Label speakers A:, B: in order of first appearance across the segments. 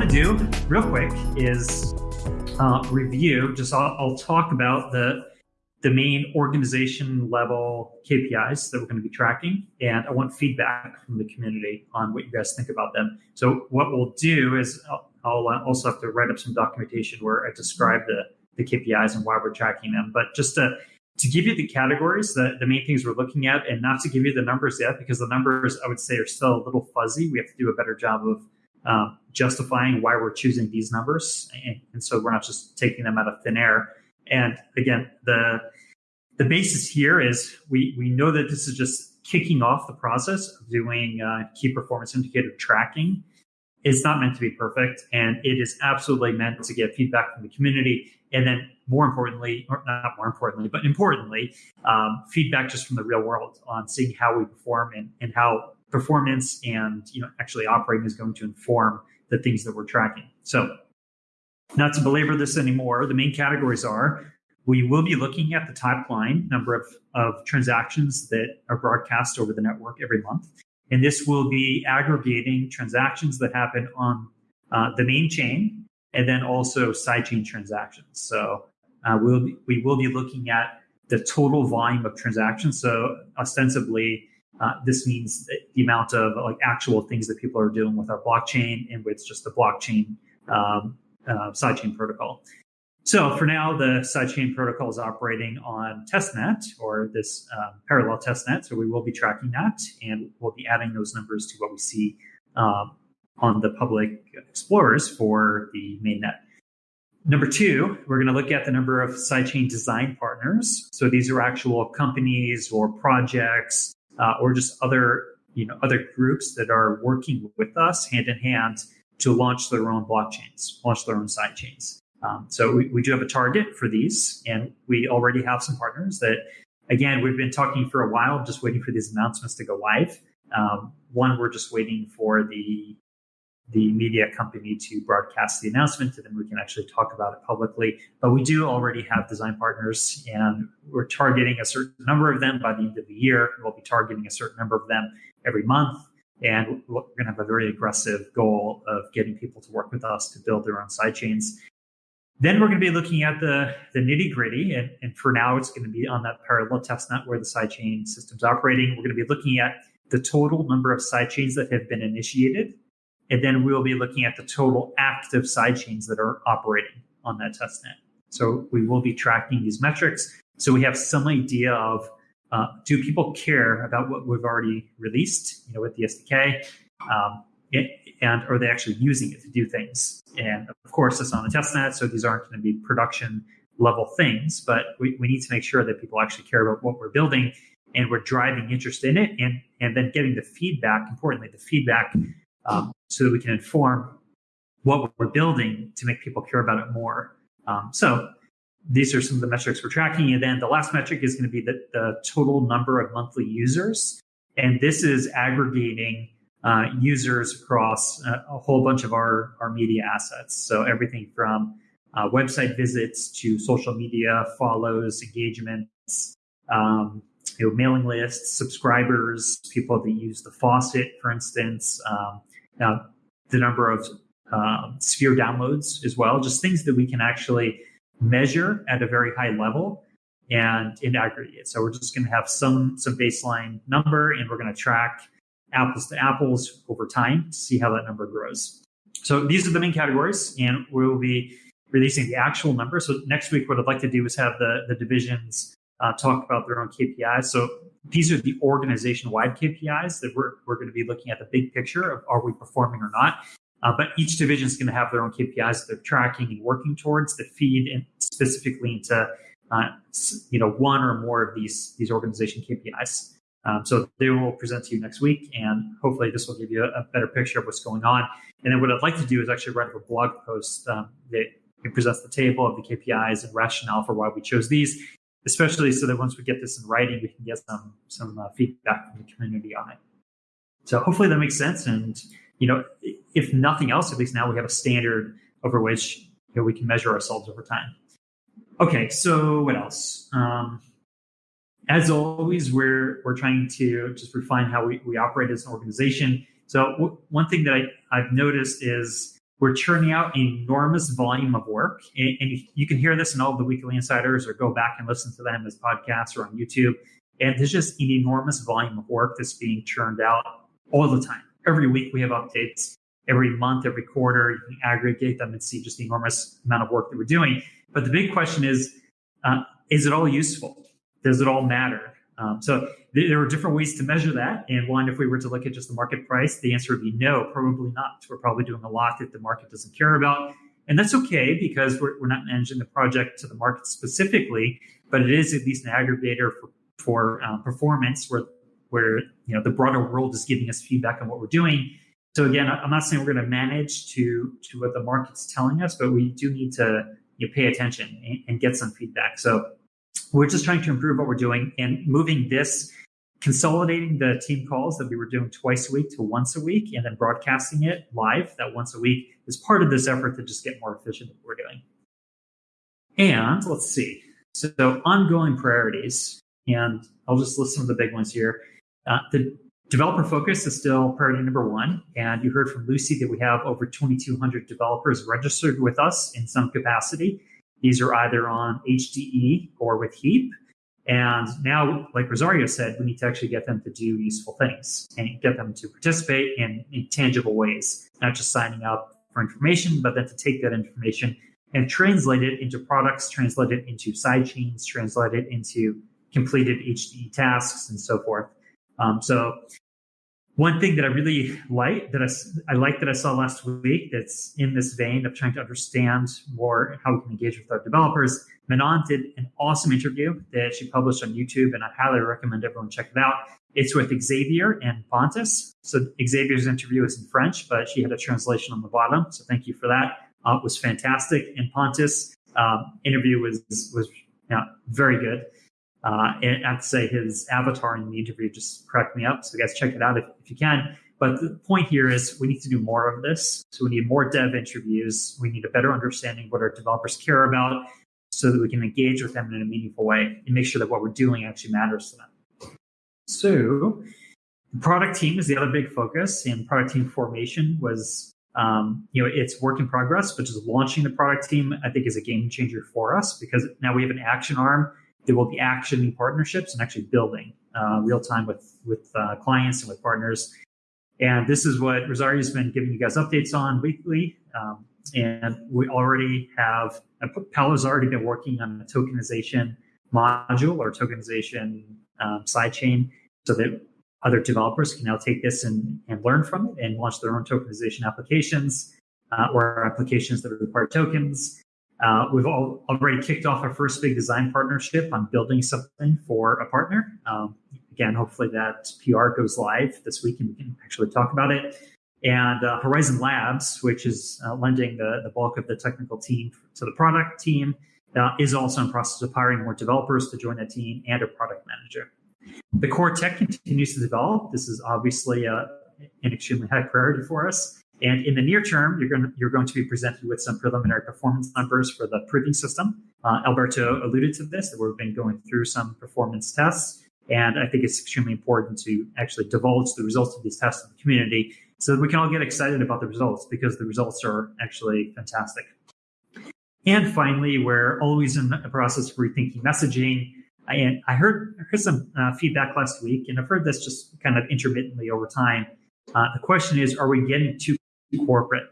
A: want to do real quick is uh, review. Just I'll, I'll, talk about the the main organization level KPIs that we're going to be tracking, and I want feedback from the community on what you guys think about them. So what we'll do is I'll, I'll also have to write up some documentation where I describe the the KPIs and why we're tracking them. But just to to give you the categories, the, the main things we're looking at, and not to give you the numbers yet, because the numbers I would say are still a little fuzzy. We have to do a better job of um, justifying why we're choosing these numbers, and, and, so we're not just taking them out of thin air. And again, the the basis here is we we know that this is just kicking off the process of doing uh, key performance indicator tracking. It's not meant to be perfect, and it is absolutely meant to get feedback from the community, and then more importantly, or not more importantly, but importantly, um, feedback just from the real world on seeing how we perform and, and how performance and you know actually operating is going to inform the things that we're tracking. So, not to belabor this anymore, the main categories are we will be looking at the top line number of, of transactions that are broadcast over the network every month. And this will be aggregating transactions that happen on uh, the main chain and then also sidechain transactions. So uh, we'll be, we will be looking at the total volume of transactions. So ostensibly, uh, this means the amount of like actual things that people are doing with our blockchain and with just the blockchain um, uh, sidechain protocol. So for now, the sidechain protocol is operating on testnet or this um, parallel testnet. So we will be tracking that and we'll be adding those numbers to what we see um, on the public explorers for the mainnet. Number two, we're going to look at the number of sidechain design partners. So these are actual companies or projects uh, or just other you know other groups that are working with us hand in hand to launch their own blockchains, launch their own sidechains. Um, so we, we do have a target for these, and we already have some partners that, again, we've been talking for a while, just waiting for these announcements to go live. Um, one, we're just waiting for the the media company to broadcast the announcement, and then we can actually talk about it publicly. But we do already have design partners, and we're targeting a certain number of them by the end of the year. We'll be targeting a certain number of them every month. And we're going to have a very aggressive goal of getting people to work with us to build their own sidechains. Then we're going to be looking at the, the nitty gritty. And, and for now, it's going to be on that parallel testnet where the sidechain system's operating. We're going to be looking at the total number of sidechains that have been initiated and then we'll be looking at the total active sidechains that are operating on that testnet. So we will be tracking these metrics. So we have some idea of uh, do people care about what we've already released, you know, with the SDK, um, and are they actually using it to do things? And of course, it's on the testnet, so these aren't going to be production level things, but we, we need to make sure that people actually care about what we're building and we're driving interest in it and and then getting the feedback importantly the feedback um, so that we can inform what we're building to make people care about it more. Um, so these are some of the metrics we're tracking. And then the last metric is going to be the, the total number of monthly users. And this is aggregating uh, users across a, a, whole bunch of our, our media assets. So everything from uh, website visits to social media follows, engagements, um, you know, mailing lists, subscribers, people that use the faucet, for instance, um, now, the number of um, Sphere downloads as well, just things that we can actually measure at a very high level and in aggregate. So we're just going to have some some baseline number, and we're going to track apples to apples over time to see how that number grows. So these are the main categories, and we will be releasing the actual number. So next week, what I'd like to do is have the the divisions uh, talk about their own KPIs. So these are the organization wide KPIs that we're, we're going to be looking at the big picture of are we performing or not. Uh, but each division is going to have their own KPIs that they're tracking and working towards that feed in specifically into uh, you know one or more of these these organization KPIs. Um, so they will present to you next week, and hopefully this will give you a, a, better picture of what's going on. And then what I'd like to do is actually write up a blog post um, that presents the table of the KPIs and rationale for why we chose these, especially so that once we get this in writing, we can get some some uh, feedback from the community on it. So hopefully that makes sense. And you know, if nothing else, at least now we have a standard over which you know, we can measure ourselves over time. Okay, so what else? Um, as always, we're we're trying to just refine how we, we operate as an organization. So w- one thing that I, I've noticed is we're churning out enormous volume of work. And, and you can hear this in all the weekly insiders or go back and listen to them as podcasts or on YouTube. And there's just an enormous volume of work that's being churned out all the time. Every week we have updates. Every month, every quarter, you can aggregate them and see just the enormous amount of work that we're doing. But the big question is, uh, is it all useful? Does it all matter? Um, so there are different ways to measure that. And one, if we were to look at just the market price, the answer would be no, probably not. We're probably doing a lot that the market doesn't care about. And that's okay because we're, we're not managing the project to the market specifically, but it is at least an aggregator for, for uh, performance where, where you know the broader world is giving us feedback on what we're doing. So again, I'm not saying we're going to manage to to what the market's telling us, but we do need to you know, pay attention and, and get some feedback. So we're just trying to improve what we're doing and moving this consolidating the team calls that we were doing twice a week to once a week and then broadcasting it live that once a week is part of this effort to just get more efficient at what we're doing. And let's see. So ongoing priorities and i'll just list some of the big ones here. Uh, the developer focus is still priority number one and you heard from lucy that we have over 2200 developers registered with us in some capacity these are either on HDE or with Heap. And now, like Rosario said, we need to actually get them to do useful things and get them to participate in, in tangible ways, not just signing up for information, but then to take that information and translate it into products, translate it into side chains, translate it into completed HDE tasks, and so forth. Um, so one thing that I really like that I, I like that I saw last week that's in this vein of trying to understand more how we can engage with our developers. Manon did an awesome interview that she published on YouTube, and I highly recommend everyone check it out. It's with Xavier and Pontus. So Xavier's interview is in French, but she had a translation on the bottom. So thank you for that. Uh, it was fantastic. And Pontus um, interview was was yeah, very good. Uh, and I have to say his avatar in the interview just cracked me up. So guys, check it out if, if you can. But the point here is we need to do more of this. So we need more dev interviews. We need a better understanding what our developers care about so that we can engage with them in a meaningful way and make sure that what we're doing actually matters to them. So the product team is the other big focus and product team formation was um, you know, it's work in progress, but just launching the product team, I think is a game changer for us because now we have an action arm there will be actioning partnerships and actually building uh, real time with with uh, clients and with partners. And this is what Rosario's been giving you guys updates on weekly. Um, and we already have, uh, Paolo's already been working on a tokenization module or tokenization um, sidechain so that other developers can now take this and, and learn from it and launch their own tokenization applications uh, or applications that require tokens. Uh, we've already kicked off our first big design partnership on building something for a partner. Um, again, hopefully that PR goes live this week and we can actually talk about it. And uh, Horizen Labs, which is uh, lending the, the bulk of the technical team to the product team, uh, is also in process of hiring more developers to join that team and a product manager. The core tech continues to develop. This is obviously uh, an extremely high priority for us. And in the near term, you're going to, you're going to be presented with some preliminary performance numbers for the proving system. Uh, Alberto alluded to this, that we've been going through some performance tests. And I think it's extremely important to actually divulge the results of these tests to the community so that we can all get excited about the results because the results are actually fantastic. And finally, we're always in the process of rethinking messaging. And I heard, I heard some uh, feedback last week, and I've heard this just kind of intermittently over time. Uh, the question is, are we getting too corporate.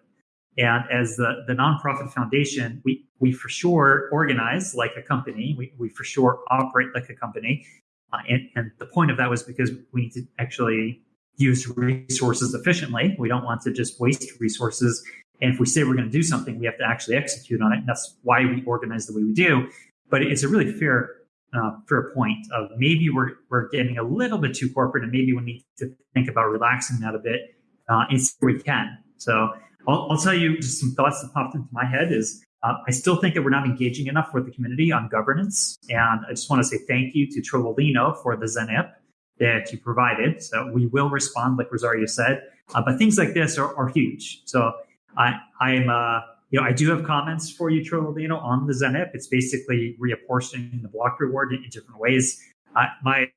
A: And as the, the nonprofit foundation, we, we for sure organize like a company. We, we for sure operate like a company. Uh, and, and the point of that was because we need to actually use resources efficiently. We don't want to just waste resources. And if we say we're going to do something, we have to actually execute on it. And that's why we organize the way we do. But it's a really fair uh, fair point of maybe we're, we're getting a little bit too corporate and maybe we need to think about relaxing that a bit uh, and see we can. So I'll, I'll, tell you just some thoughts that popped into my head is uh, I still think that we're not engaging enough with the community on governance. And I just want to say thank you to Trollolino for the ZenIP that you provided. So we will respond, like Rosario said. Uh, but things like this are, are huge. So I, I'm, uh, you know, I do have comments for you, Trollolino, on the ZenIP. It's basically reapportioning the block reward in, in different ways. Uh, my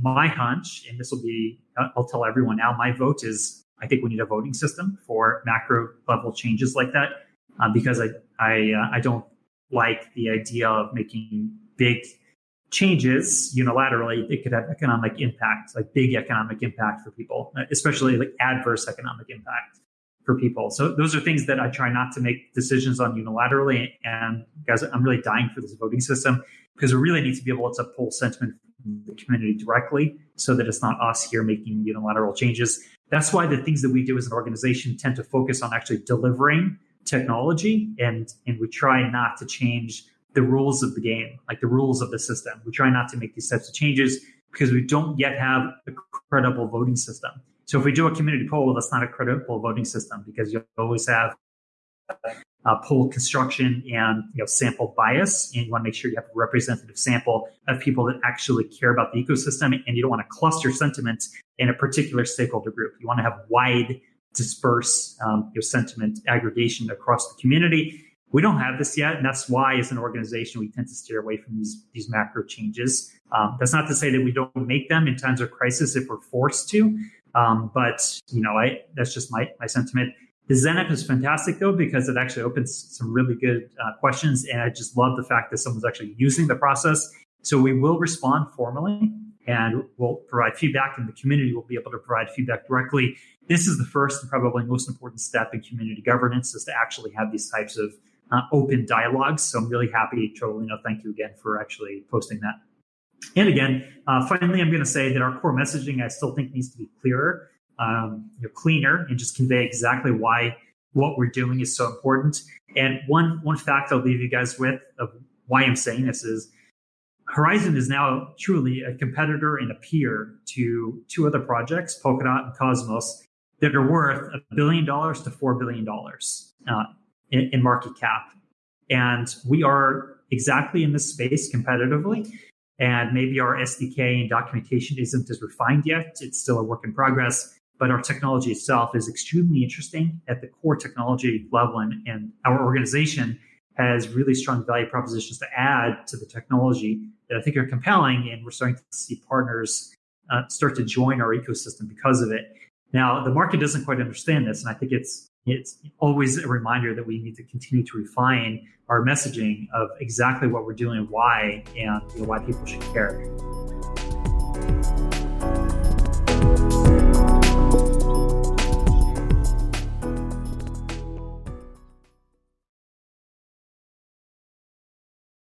A: my hunch, and this will be, I'll tell everyone now, my vote is I think we need a voting system for macro level changes like that uh, because I I uh, I don't like the idea of making big changes unilaterally. It could have economic impact, like big economic impact for people, especially like adverse economic impact for people. So those are things that I try not to make decisions on unilaterally. And guys, I'm really dying for this voting system because we really need to be able to pull sentiment the community directly so that it's not us here making unilateral changes. That's why the things that we do as an organization tend to focus on actually delivering technology and and we try not to change the rules of the game, like the rules of the system. We try not to make these types of changes because we don't yet have a credible voting system. So if we do a community poll, that's not a credible voting system because you always have uh, poll construction and you know sample bias, and you want to make sure you have a representative sample of people that actually care about the ecosystem, and you don't want to cluster sentiment in a particular stakeholder group. You want to have wide disperse um, your sentiment aggregation across the community. We don't have this yet, and that's why, as an organization, we tend to steer away from these these macro changes. Um, that's not to say that we don't make them in times of crisis if we're forced to, um, but you know, I that's just my my sentiment. The is fantastic though because it actually opens some really good uh, questions, and I just love the fact that someone's actually using the process. So we will respond formally and we'll provide feedback, and the community will be able to provide feedback directly. This is the first and probably most important step in community governance is to actually have these types of uh, open dialogues. So I'm really happy, Trolino. Thank you again for actually posting that. And again, uh, finally, I'm going to say that our core messaging I still think needs to be clearer, um, you know, cleaner, and just convey exactly why what we're doing is so important. And one one fact I'll leave you guys with of why I'm saying this is Horizen is now truly a competitor and a peer to two other projects, Polkadot and Cosmos, that are worth a billion dollars to four billion dollars uh, in, in market cap. And we are exactly in this space competitively. And maybe our SDK and documentation isn't as refined yet. It's still a work in progress, but our technology itself is extremely interesting at the core technology level. And, and our organization has really strong value propositions to add to the technology that I think are compelling. And we're starting to see partners uh, start to join our ecosystem because of it. Now, the market doesn't quite understand this. And I think it's it's always a reminder that we need to continue to refine our messaging of exactly what we're doing and why, and you know, why people should care.